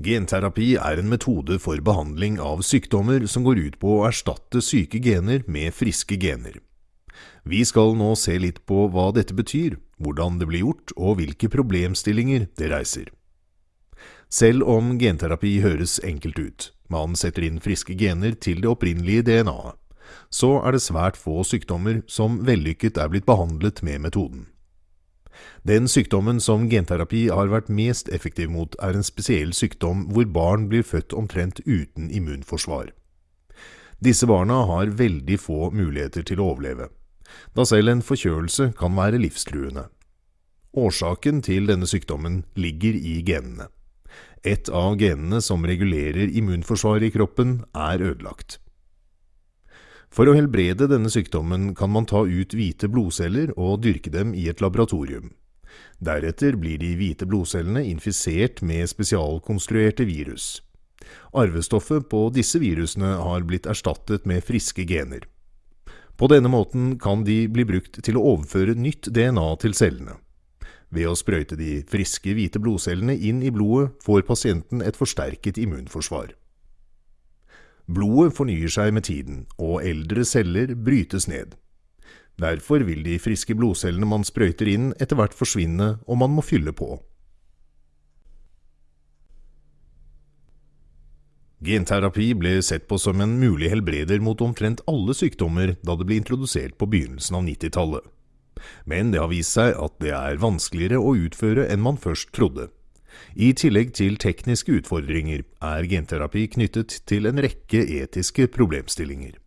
Genterapi er en metode for behandling av sykdommer som går ut på å erstatte syke gener med friske gener. Vi skal nå se litt på hva dette betyr, hvordan det blir gjort og hvilke problemstillinger det reiser. Selv om genterapi høres enkelt ut, man setter inn friske gener til det opprinnelige DNA-et, så er det svært få sykdommer som vellykket er blitt behandlet med metoden. Den sykdommen som genterapi har vært mest effektiv mot, er en spesiell sykdom hvor barn blir født omtrent uten immunforsvar. Disse barna har veldig få muligheter til å overleve, da selv en forkjølelse kan være livstruende. Årsaken til denne sykdommen ligger i genene. Et av genene som regulerer immunforsvaret i kroppen, er ødelagt. For å helbrede denne sykdommen kan man ta ut hvite blodceller og dyrke dem i et laboratorium. Deretter blir de hvite blodcellene infisert med spesialkonstruerte virus. Arvestoffet på disse virusene har blitt erstattet med friske gener. På denne måten kan de bli brukt til å overføre nytt DNA til cellene. Ved å sprøyte de friske hvite blodcellene inn i blodet får pasienten et forsterket immunforsvar. Blodet fornyer seg med tiden, og eldre celler brytes ned. Derfor vil de friske blodcellene man sprøyter inn etter hvert forsvinne, og man må fylle på. Genterapi ble sett på som en mulig helbreder mot omtrent alle sykdommer da det ble introdusert på begynnelsen av 90-tallet. Men det har vist seg at det er vanskeligere å utføre enn man først trodde. I tillegg til tekniske utfordringer er genterapi knyttet til en rekke etiske problemstillinger.